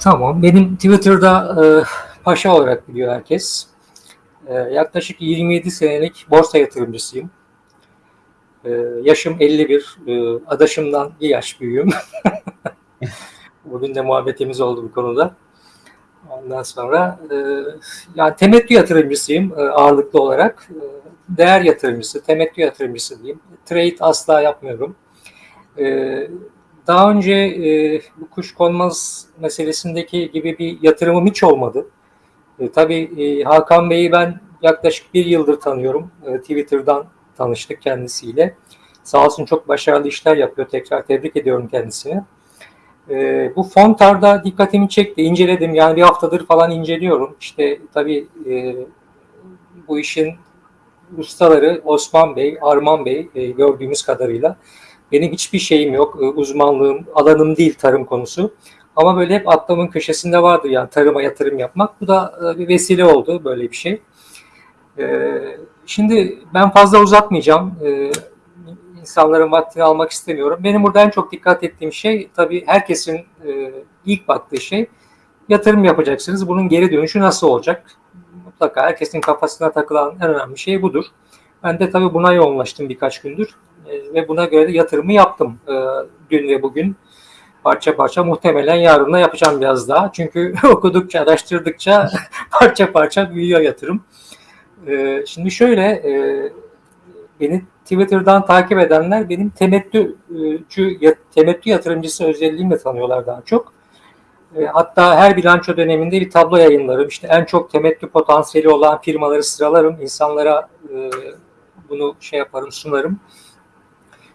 Tamam. Benim Twitter'da e, paşa olarak biliyor herkes. E, yaklaşık 27 senelik borsa yatırımcısıyım. E, yaşım 51. E, adaşımdan bir yaş büyüğüm. Bugün de muhabbetimiz oldu bu konuda. Ondan sonra e, yani temettü yatırımcısıyım e, ağırlıklı olarak. E, değer yatırımcısı, temettü yatırımcısı diyeyim. Trade asla yapmıyorum. E, daha önce e, bu kuş konmaz meselesindeki gibi bir yatırımım hiç olmadı. E, tabii e, Hakan Bey'i ben yaklaşık bir yıldır tanıyorum. E, Twitter'dan tanıştık kendisiyle. Sağ olsun çok başarılı işler yapıyor. Tekrar tebrik ediyorum kendisini. E, bu Fontar'da dikkatimi çekti. inceledim. Yani bir haftadır falan inceliyorum. İşte tabii e, bu işin ustaları Osman Bey, Arman Bey e, gördüğümüz kadarıyla benim hiçbir şeyim yok. E, uzmanlığım, alanım değil tarım konusu. Ama böyle hep aklımın köşesinde vardır yani tarıma yatırım yapmak. Bu da e, bir vesile oldu böyle bir şey. E, şimdi ben fazla uzatmayacağım. İnsanların vaktini almak istemiyorum. Benim burada en çok dikkat ettiğim şey tabii herkesin ilk baktığı şey yatırım yapacaksınız. Bunun geri dönüşü nasıl olacak? Mutlaka herkesin kafasına takılan en önemli şey budur. Ben de tabii buna yoğunlaştım birkaç gündür. E, ve buna göre yatırımı yaptım e, dün ve bugün. Parça parça muhtemelen yarın da yapacağım biraz daha. Çünkü okudukça, araştırdıkça parça parça büyüyor yatırım. E, şimdi şöyle, beni Twitter'dan takip edenler benim temettücü, temettü yatırımcısı özelliğimle tanıyorlar daha çok. Hatta her bilanço döneminde bir tablo yayınlarım. İşte en çok temettü potansiyeli olan firmaları sıralarım. insanlara bunu şey yaparım, sunarım.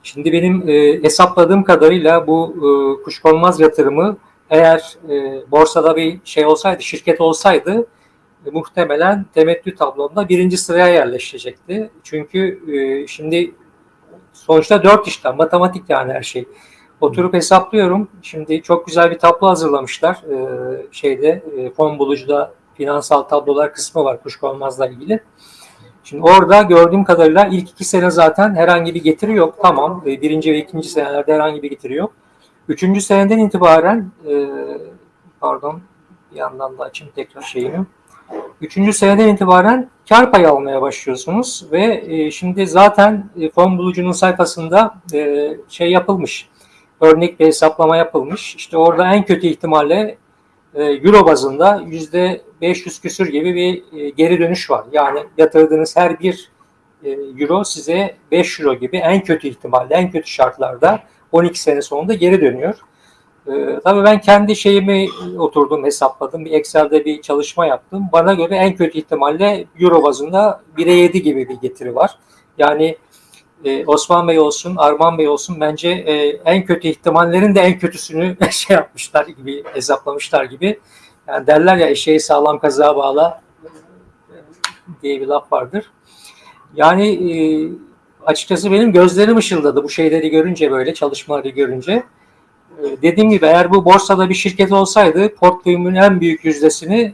Şimdi benim e, hesapladığım kadarıyla bu e, kuşkonmaz yatırımı eğer e, borsada bir şey olsaydı, şirket olsaydı e, muhtemelen temettü tablomda birinci sıraya yerleşecekti. Çünkü e, şimdi sonuçta dört işlem, matematik yani her şey. Oturup hesaplıyorum. Şimdi çok güzel bir tablo hazırlamışlar. E, şeyde e, fon bulucuda finansal tablolar kısmı var kuşkonmazla ilgili. Şimdi orada gördüğüm kadarıyla ilk iki sene zaten herhangi bir getiri yok. Tamam. E, birinci ve ikinci senelerde herhangi bir getiri yok. Üçüncü seneden itibaren e, pardon bir yandan da açayım tekrar şeyimi. Üçüncü seneden itibaren kar payı almaya başlıyorsunuz ve e, şimdi zaten fon bulucunun sayfasında şey yapılmış. Örnek bir hesaplama yapılmış. İşte orada en kötü ihtimalle euro bazında yüzde 500 küsür gibi bir e, geri dönüş var. Yani yatırdığınız her bir e, euro size 5 euro gibi en kötü ihtimalle, en kötü şartlarda 12 sene sonunda geri dönüyor. tabii ben kendi şeyimi oturdum, hesapladım. Bir Excel'de bir çalışma yaptım. Bana göre en kötü ihtimalle euro bazında 1'e 7 gibi bir getiri var. Yani e, Osman Bey olsun, Arman Bey olsun bence e, en kötü ihtimallerin de en kötüsünü şey yapmışlar gibi, hesaplamışlar gibi. Yani derler ya eşeği sağlam kazığa bağla diye bir laf vardır. Yani e, açıkçası benim gözlerim ışıldadı bu şeyleri görünce böyle çalışmaları görünce. E, dediğim gibi eğer bu borsada bir şirket olsaydı portföyümün en büyük yüzdesini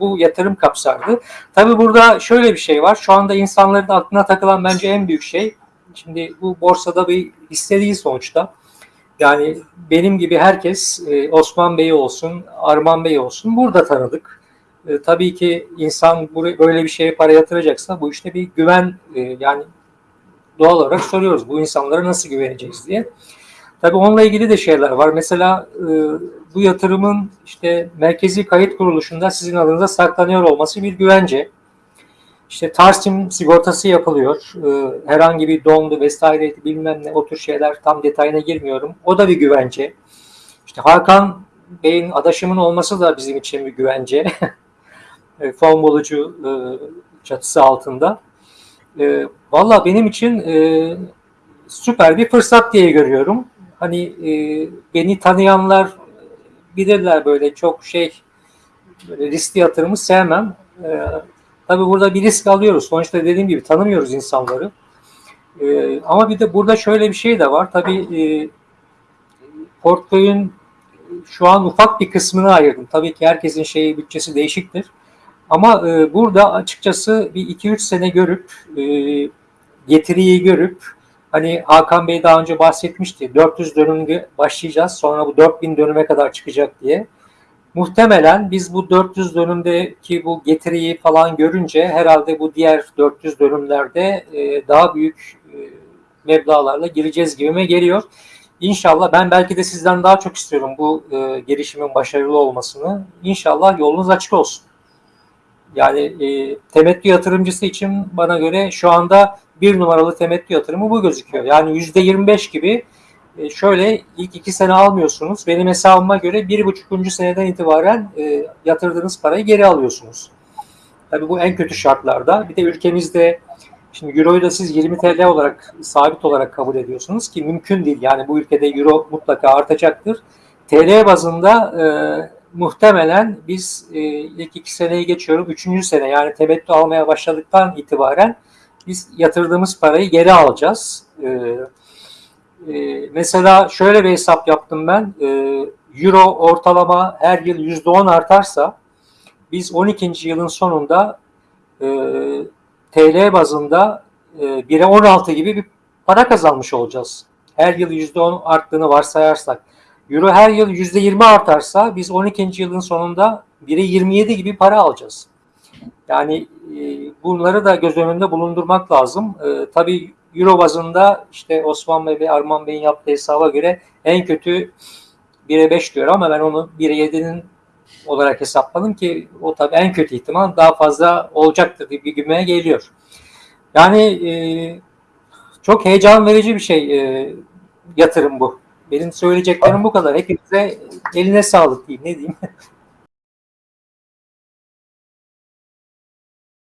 bu yatırım kapsardı. Tabi burada şöyle bir şey var. Şu anda insanların aklına takılan bence en büyük şey. Şimdi bu borsada bir hisse değil sonuçta. Yani benim gibi herkes e, Osman Bey olsun, Arman Bey olsun burada tanıdık. E, tabii ki insan böyle bir şeye para yatıracaksa bu işte bir güven e, yani doğal olarak soruyoruz bu insanlara nasıl güveneceğiz diye. Tabii onunla ilgili de şeyler var. Mesela bu yatırımın işte merkezi kayıt kuruluşunda sizin adınıza saklanıyor olması bir güvence. İşte Tarsim sigortası yapılıyor. E, herhangi bir dondu vesaire bilmem ne o tür şeyler tam detayına girmiyorum. O da bir güvence. İşte Hakan Bey'in adaşımın olması da bizim için bir güvence. e, fon bulucu e, çatısı altında. E, Valla benim için e, süper bir fırsat diye görüyorum hani e, beni tanıyanlar bilirler böyle çok şey böyle riskli yatırımı sevmem. E, tabii burada bir risk alıyoruz. Sonuçta dediğim gibi tanımıyoruz insanları. E, ama bir de burada şöyle bir şey de var. Tabii e, portföyün şu an ufak bir kısmını ayırdım. Tabii ki herkesin şeyi bütçesi değişiktir. Ama e, burada açıkçası bir 2-3 sene görüp e, getiriyi görüp Hani Hakan Bey daha önce bahsetmişti. 400 dönümde başlayacağız. Sonra bu 4000 dönüme kadar çıkacak diye. muhtemelen biz bu 400 dönümdeki bu getiriyi falan görünce herhalde bu diğer 400 dönümlerde e, daha büyük e, meblağlarla gireceğiz gibime geliyor. İnşallah ben belki de sizden daha çok istiyorum bu e, girişimin başarılı olmasını. İnşallah yolunuz açık olsun. Yani e, temettü yatırımcısı için bana göre şu anda bir numaralı temettü yatırımı bu gözüküyor. Yani yüzde 25 gibi e, şöyle ilk iki sene almıyorsunuz. Benim hesabıma göre bir buçukuncu seneden itibaren e, yatırdığınız parayı geri alıyorsunuz. Tabii bu en kötü şartlarda. Bir de ülkemizde şimdi Euro'yu da siz 20 TL olarak sabit olarak kabul ediyorsunuz ki mümkün değil. Yani bu ülkede Euro mutlaka artacaktır. TL bazında e, muhtemelen biz e, ilk iki seneyi geçiyorum. Üçüncü sene yani temettü almaya başladıktan itibaren biz yatırdığımız parayı geri alacağız. E, e, mesela şöyle bir hesap yaptım ben. E, Euro ortalama her yıl %10 artarsa biz 12. yılın sonunda e, TL bazında e, 1'e 16 gibi bir para kazanmış olacağız. Her yıl %10 arttığını varsayarsak. Euro her yıl %20 artarsa biz 12. yılın sonunda 1'e 27 gibi para alacağız. Yani e, bunları da göz önünde bulundurmak lazım. E, tabii Euro bazında işte Osman Bey ve Arman Bey'in yaptığı hesaba göre en kötü 1'e 5 diyor ama ben onu 1'e 7'nin olarak hesapladım ki o tabii en kötü ihtimal daha fazla olacaktır bir güme geliyor. Yani e, çok heyecan verici bir şey e, yatırım bu. Benim söyleyeceklerim bu kadar. Hepinize eline sağlık diyeyim. Ne diyeyim?